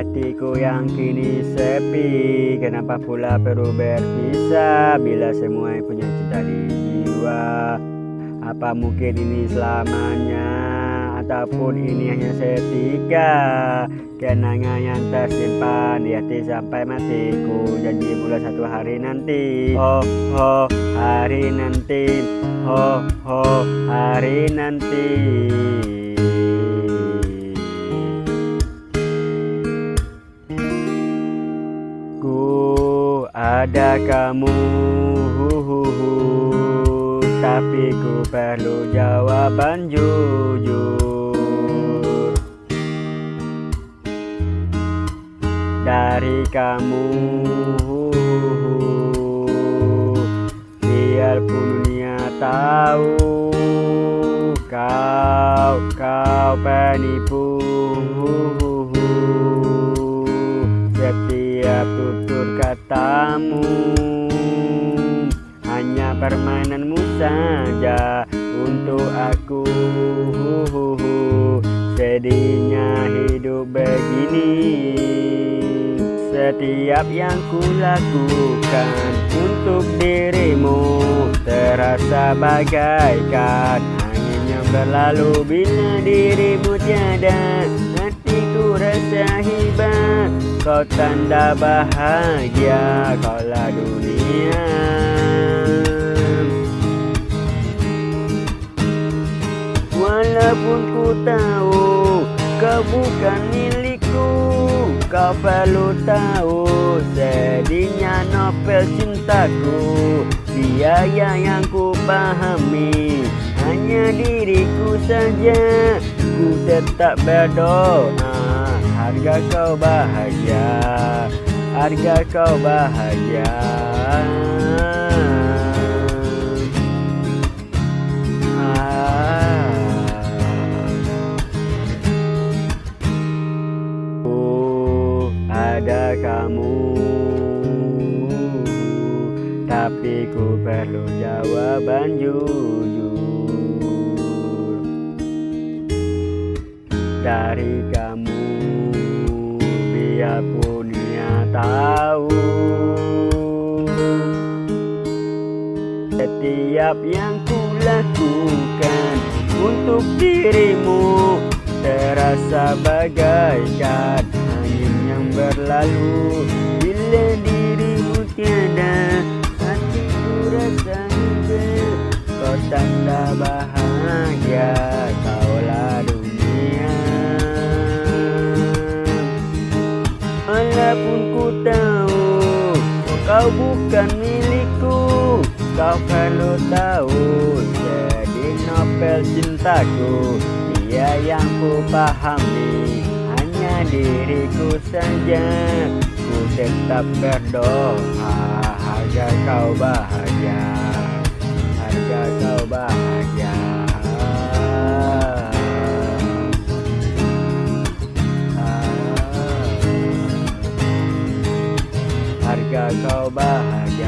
hatiku yang kini sepi. Kenapa pula perlu berpisah Bila semua yang punya cinta di jiwa? Apa mungkin ini selamanya Ataupun ini hanya setika? Kenangan yang tersimpan di hati sampai matiku. Janji mulai satu hari nanti. Oh oh hari nanti. Oh oh hari nanti ada kamu Tapi ku perlu jawaban jujur. Dari kamu Biarpun dunia tahu Kau, kau penipu katamu Hanya permainanmu saja Untuk aku. Sedihnya hidup begini. Setiap yang kulakukan Untuk dirimu Terasa bagaikan Angin yang berlalu Bila dirimu tiada Hatiku rasa hibah. Kau tanda bahagia Kaulah dunia. Walaupun ku tahu Kau bukan milikku Kau perlu tahu Sedihnya novel cintaku. Biaya yang ku pahami Hanya diriku saja. Ku tetap berdoa Harga kau bahagia. Harga kau bahagia. Ada kamu. Tapi ku perlu jawaban jujur. Dari kamu Setiap yang ku lakukan Untuk dirimu Terasa bagaikan angin yang berlalu. Bila dirimu tiada Hatiku rasa hidup Kau tanda bahagia Kaulah dunia. Walaupun ku tahu Kau bukan milikku. Kau perlu Jadi novel cintaku Dia yang ku pahami Hanya diriku saja Ku tetap berdoa. Harga kau bahagia Harga kau bahagia. Harga kau bahagia